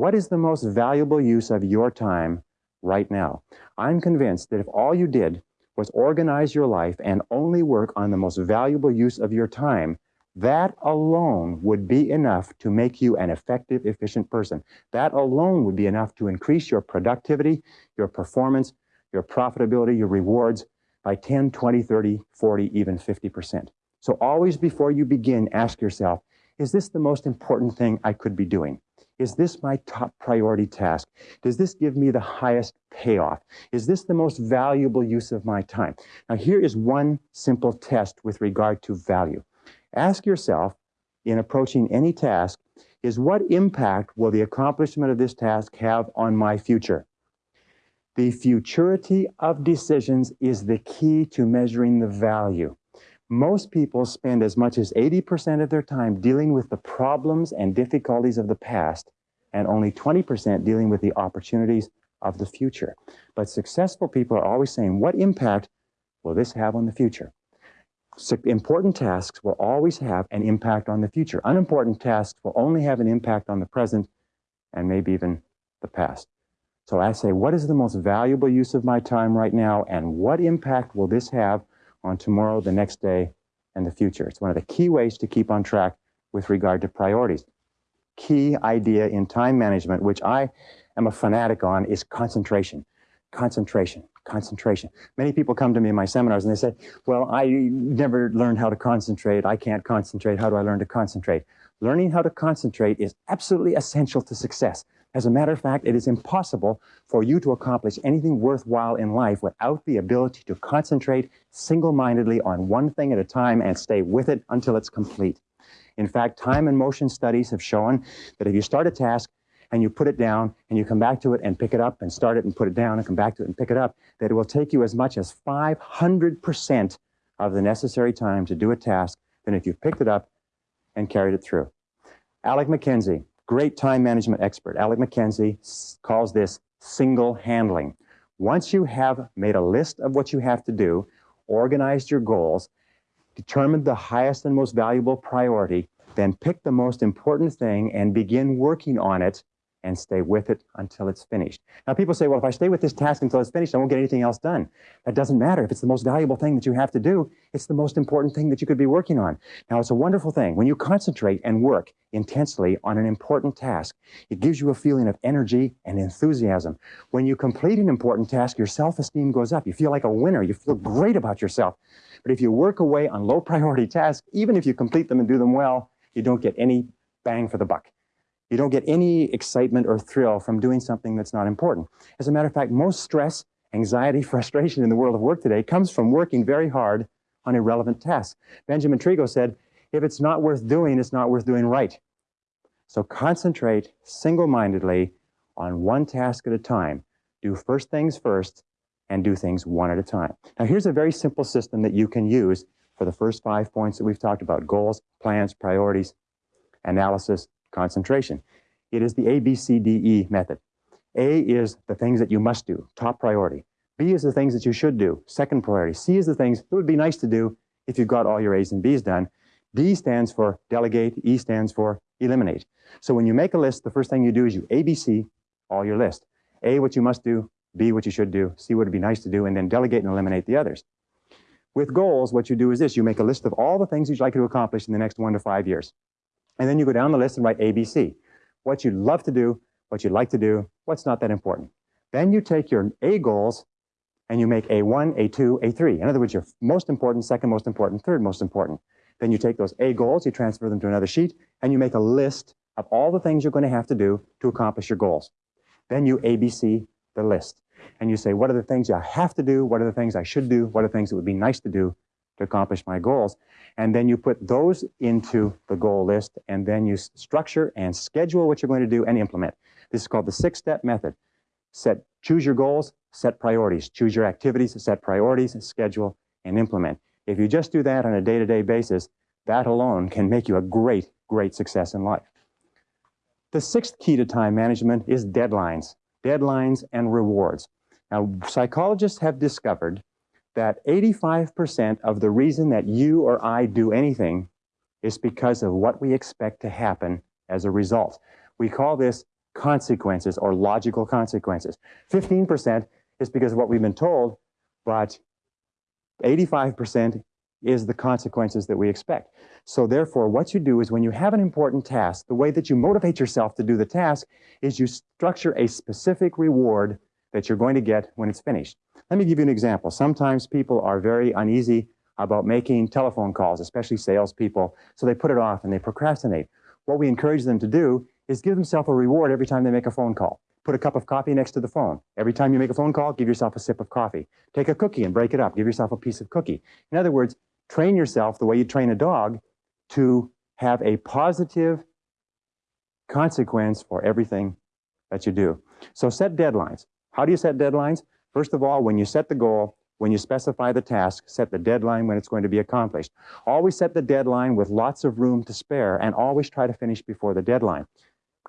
What is the most valuable use of your time right now? I'm convinced that if all you did was organize your life and only work on the most valuable use of your time, that alone would be enough to make you an effective, efficient person. That alone would be enough to increase your productivity, your performance, your profitability, your rewards by 10, 20, 30, 40, even 50%. So always before you begin, ask yourself, is this the most important thing I could be doing? Is this my top priority task? Does this give me the highest payoff? Is this the most valuable use of my time? Now, here is one simple test with regard to value. Ask yourself, in approaching any task, is what impact will the accomplishment of this task have on my future? The futurity of decisions is the key to measuring the value. Most people spend as much as 80% of their time dealing with the problems and difficulties of the past, and only 20% dealing with the opportunities of the future. But successful people are always saying, what impact will this have on the future? important tasks will always have an impact on the future. Unimportant tasks will only have an impact on the present and maybe even the past. So I say, what is the most valuable use of my time right now and what impact will this have on tomorrow, the next day, and the future? It's one of the key ways to keep on track with regard to priorities. Key idea in time management, which I am a fanatic on, is concentration. Concentration concentration. Many people come to me in my seminars and they say, well, I never learned how to concentrate. I can't concentrate. How do I learn to concentrate? Learning how to concentrate is absolutely essential to success. As a matter of fact, it is impossible for you to accomplish anything worthwhile in life without the ability to concentrate single-mindedly on one thing at a time and stay with it until it's complete. In fact, time and motion studies have shown that if you start a task and you put it down and you come back to it and pick it up and start it and put it down and come back to it and pick it up, that it will take you as much as 500% of the necessary time to do a task than if you picked it up and carried it through. Alec Mackenzie, great time management expert. Alec Mackenzie calls this single handling. Once you have made a list of what you have to do, organized your goals, determined the highest and most valuable priority, then pick the most important thing and begin working on it and stay with it until it's finished. Now people say, well, if I stay with this task until it's finished, I won't get anything else done. That doesn't matter. If it's the most valuable thing that you have to do, it's the most important thing that you could be working on. Now it's a wonderful thing. When you concentrate and work intensely on an important task, it gives you a feeling of energy and enthusiasm. When you complete an important task, your self-esteem goes up. You feel like a winner. You feel great about yourself. But if you work away on low priority tasks, even if you complete them and do them well, you don't get any bang for the buck. You don't get any excitement or thrill from doing something that's not important. As a matter of fact, most stress, anxiety, frustration in the world of work today comes from working very hard on irrelevant tasks. Benjamin Tregoe said, if it's not worth doing, it's not worth doing right. So concentrate single-mindedly on one task at a time. Do first things first and do things one at a time. Now here's a very simple system that you can use for the first five points that we've talked about, goals, plans, priorities, analysis, concentration. It is the ABCDE method. A is the things that you must do, top priority. B is the things that you should do, second priority. C is the things that would be nice to do if you've got all your A's and B's done. D stands for delegate, E stands for eliminate. So when you make a list, the first thing you do is you ABC all your list. A, what you must do, B, what you should do, C, what would be nice to do, and then delegate and eliminate the others. With goals, what you do is this, you make a list of all the things you'd like to accomplish in the next one to five years. And then you go down the list and write ABC. What you'd love to do, what you'd like to do, what's not that important. Then you take your A goals and you make A1, A2, A3. In other words, your most important, second most important, third most important. Then you take those A goals, you transfer them to another sheet, and you make a list of all the things you're going to have to do to accomplish your goals. Then you ABC the list. And you say, what are the things I have to do? What are the things I should do? What are the things that would be nice to do to accomplish my goals. And then you put those into the goal list and then you structure and schedule what you're going to do and implement. This is called the six-step method. Set, choose your goals, set priorities. Choose your activities, set priorities, schedule, and implement. If you just do that on a day-to-day -day basis, that alone can make you a great, great success in life. The sixth key to time management is deadlines. Deadlines and rewards. Now, psychologists have discovered that 85% of the reason that you or I do anything is because of what we expect to happen as a result. We call this consequences or logical consequences. 15% is because of what we've been told, but 85% is the consequences that we expect. So therefore, what you do is when you have an important task, the way that you motivate yourself to do the task is you structure a specific reward that you're going to get when it's finished. Let me give you an example. Sometimes people are very uneasy about making telephone calls, especially salespeople, so they put it off and they procrastinate. What we encourage them to do is give themselves a reward every time they make a phone call. Put a cup of coffee next to the phone. Every time you make a phone call, give yourself a sip of coffee. Take a cookie and break it up. Give yourself a piece of cookie. In other words, train yourself the way you train a dog to have a positive consequence for everything that you do. So set deadlines. How do you set deadlines? First of all, when you set the goal, when you specify the task, set the deadline when it's going to be accomplished. Always set the deadline with lots of room to spare and always try to finish before the deadline.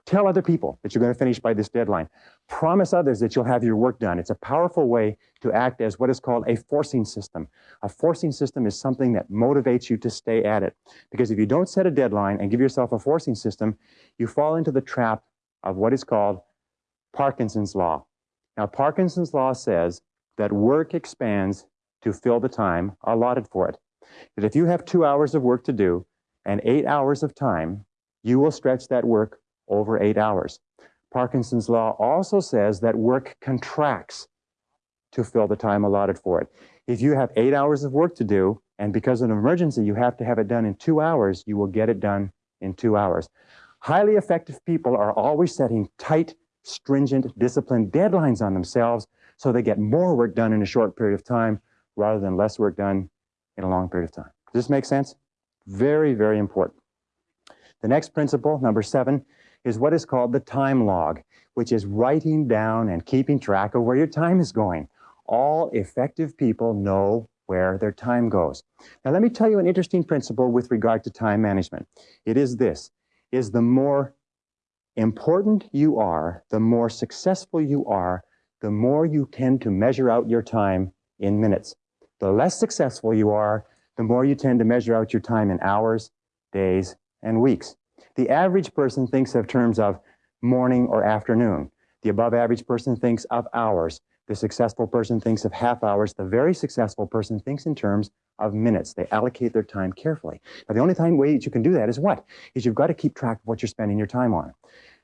Tell other people that you're going to finish by this deadline. Promise others that you'll have your work done. It's a powerful way to act as what is called a forcing system. A forcing system is something that motivates you to stay at it. Because if you don't set a deadline and give yourself a forcing system, you fall into the trap of what is called Parkinson's law. Now, Parkinson's law says that work expands to fill the time allotted for it. That if you have two hours of work to do and eight hours of time, you will stretch that work over eight hours. Parkinson's law also says that work contracts to fill the time allotted for it. If you have eight hours of work to do, and because of an emergency, you have to have it done in two hours, you will get it done in two hours. Highly effective people are always setting tight, stringent, disciplined deadlines on themselves so they get more work done in a short period of time rather than less work done in a long period of time. Does this make sense? Very, very important. The next principle, number seven, is what is called the time log, which is writing down and keeping track of where your time is going. All effective people know where their time goes. Now, let me tell you an interesting principle with regard to time management. It is this, is the more important you are, the more successful you are, the more you tend to measure out your time in minutes. The less successful you are, the more you tend to measure out your time in hours, days, and weeks. The average person thinks of terms of morning or afternoon. The above average person thinks of hours. The successful person thinks of half hours. The very successful person thinks in terms of minutes. They allocate their time carefully. Now, the only time way that you can do that is what? Is you've got to keep track of what you're spending your time on.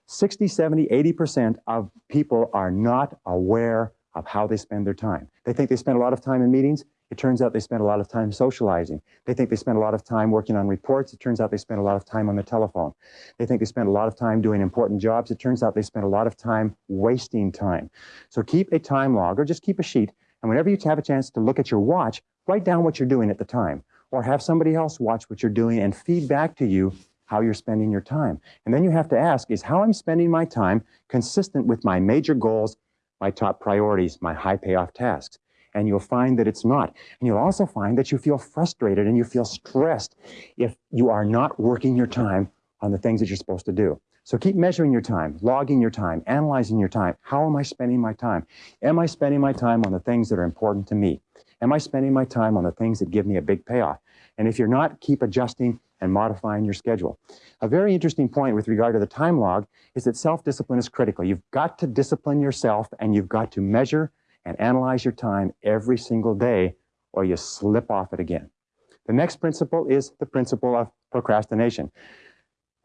60, 70, 80% of people are not aware of how they spend their time. They think they spend a lot of time in meetings. It turns out they spend a lot of time socializing. They think they spend a lot of time working on reports. It turns out they spend a lot of time on the telephone. They think they spend a lot of time doing important jobs. It turns out they spend a lot of time wasting time. So keep a time log or just keep a sheet. And whenever you have a chance to look at your watch, write down what you're doing at the time or have somebody else watch what you're doing and feed back to you how you're spending your time. And then you have to ask, is how I'm spending my time consistent with my major goals, my top priorities, my high payoff tasks? and you'll find that it's not. And you'll also find that you feel frustrated and you feel stressed if you are not working your time on the things that you're supposed to do. So keep measuring your time, logging your time, analyzing your time. How am I spending my time? Am I spending my time on the things that are important to me? Am I spending my time on the things that give me a big payoff? And if you're not, keep adjusting and modifying your schedule. A very interesting point with regard to the time log is that self-discipline is critical. You've got to discipline yourself and you've got to measure and analyze your time every single day or you slip off it again. The next principle is the principle of procrastination.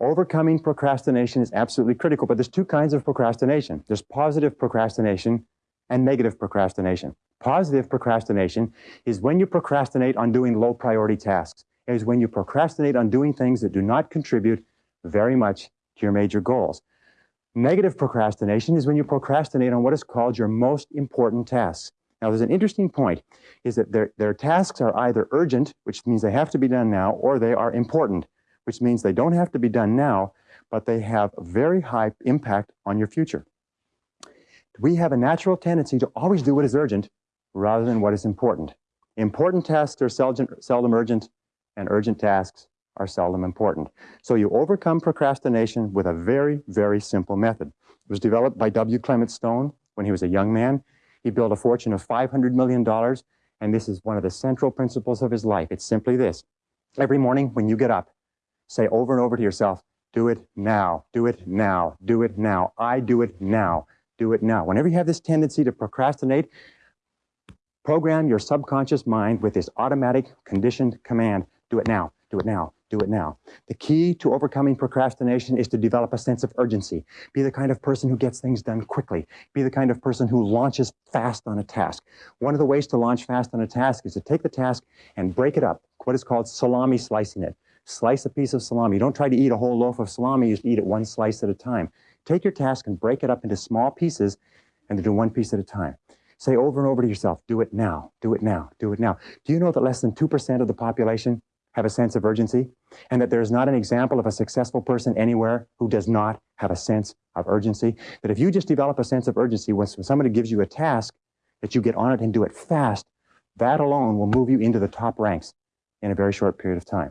Overcoming procrastination is absolutely critical, but there's two kinds of procrastination. There's positive procrastination and negative procrastination. Positive procrastination is when you procrastinate on doing low priority tasks. Is when you procrastinate on doing things that do not contribute very much to your major goals. Negative procrastination is when you procrastinate on what is called your most important tasks. Now, there's an interesting point, is that their, their tasks are either urgent, which means they have to be done now, or they are important, which means they don't have to be done now, but they have a very high impact on your future. We have a natural tendency to always do what is urgent rather than what is important. Important tasks are seldom urgent, and urgent tasks are seldom important. So you overcome procrastination with a very, very simple method. It was developed by W. Clement Stone when he was a young man. He built a fortune of $500 million, and this is one of the central principles of his life. It's simply this. Every morning when you get up, say over and over to yourself, Do it now. Do it now. Do it now. I do it now. Do it now. Whenever you have this tendency to procrastinate, program your subconscious mind with this automatic conditioned command do it now, do it now, do it now. The key to overcoming procrastination is to develop a sense of urgency. Be the kind of person who gets things done quickly. Be the kind of person who launches fast on a task. One of the ways to launch fast on a task is to take the task and break it up, what is called salami slicing it. Slice a piece of salami. Don't try to eat a whole loaf of salami, you eat it one slice at a time. Take your task and break it up into small pieces and do one piece at a time. Say over and over to yourself, do it now, do it now, do it now. Do you know that less than 2% of the population have a sense of urgency? And that there's not an example of a successful person anywhere who does not have a sense of urgency? That if you just develop a sense of urgency when somebody gives you a task, that you get on it and do it fast, that alone will move you into the top ranks in a very short period of time.